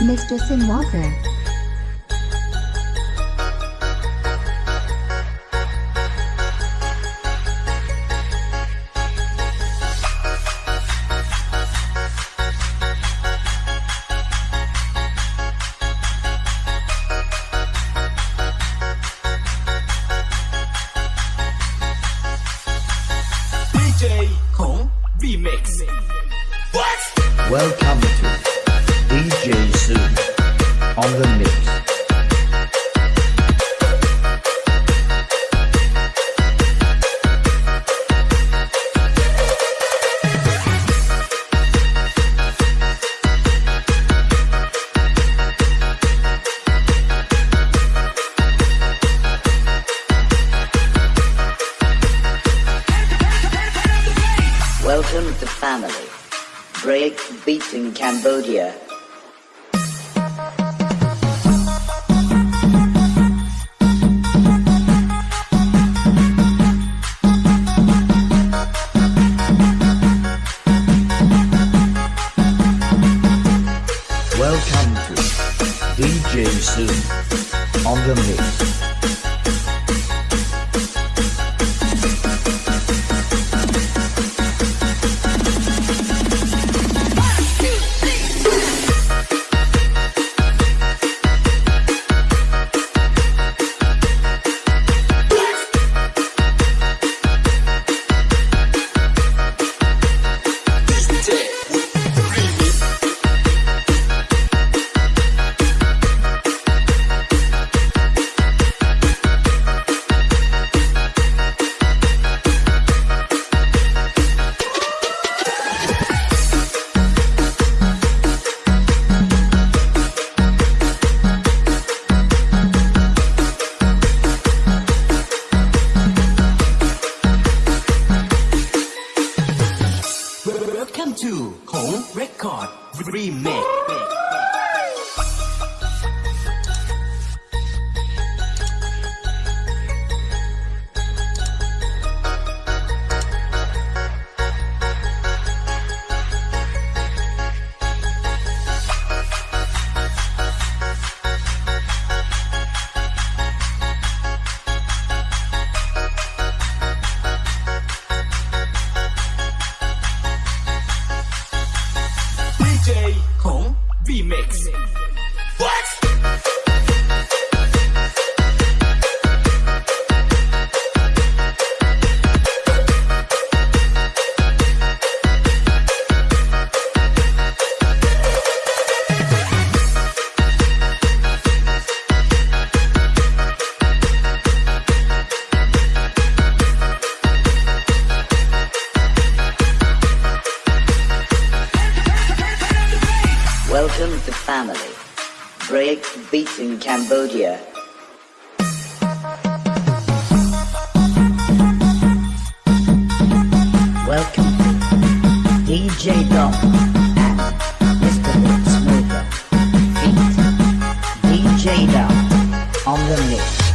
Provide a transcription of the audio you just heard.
Mr. Sin Walker. DJ 孔 Remix What Welcome to DJ Soon on the mix. Welcome to family. Break beat in Cambodia. Welcome to DJ Soon on the mix. Remix Remix break beat in Cambodia. Welcome, DJ Dom and Mr. Smooth. Beat DJ Dom on the mix.